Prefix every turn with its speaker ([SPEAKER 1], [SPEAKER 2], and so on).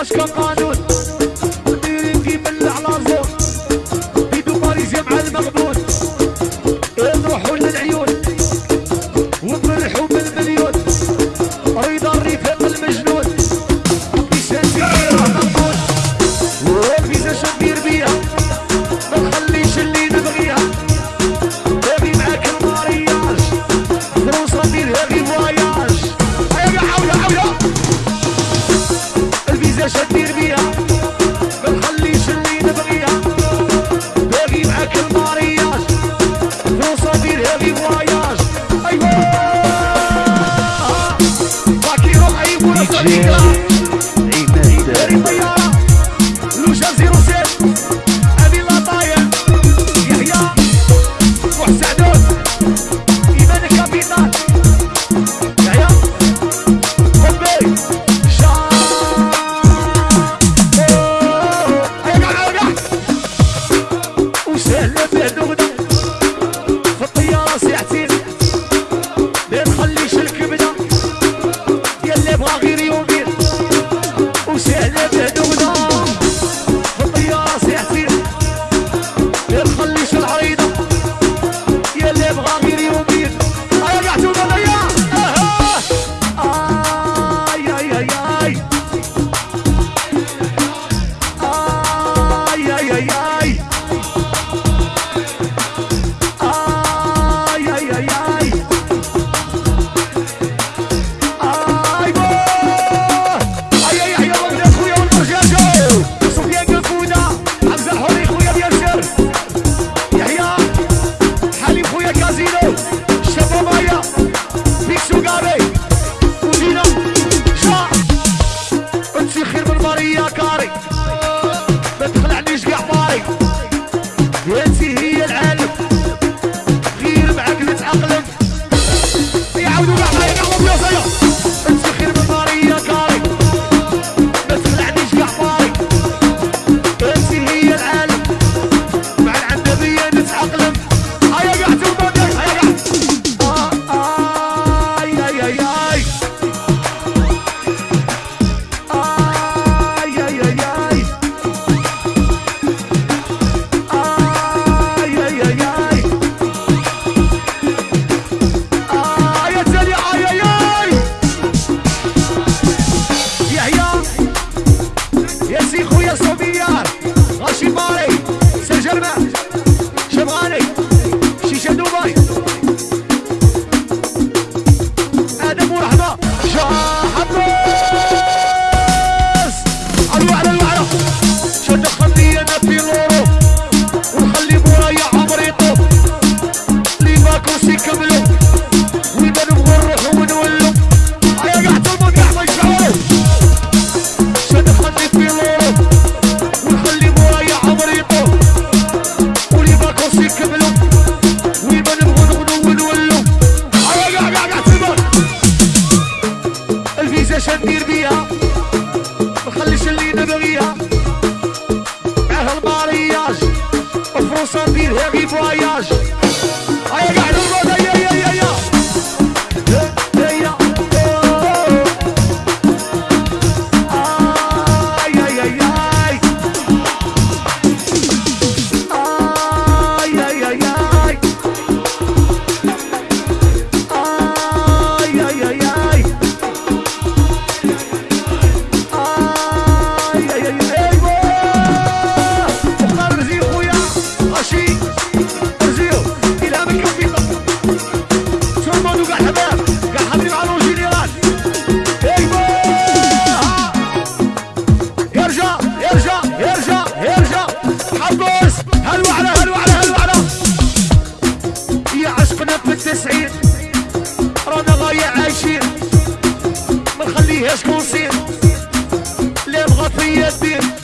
[SPEAKER 1] aşka kanun انت شدير بيها ما نخليش نبغيها. باقي معاك المارياج فرصه دير هذي فواياج ايوا Zodiac Sans empire, et voyage. عايشين ما نخليهاش كونسين لا بغات هي الدين